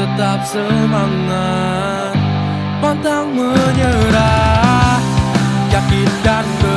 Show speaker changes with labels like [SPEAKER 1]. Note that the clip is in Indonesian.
[SPEAKER 1] tetap semangat Pantang menyerah Yakin dan ber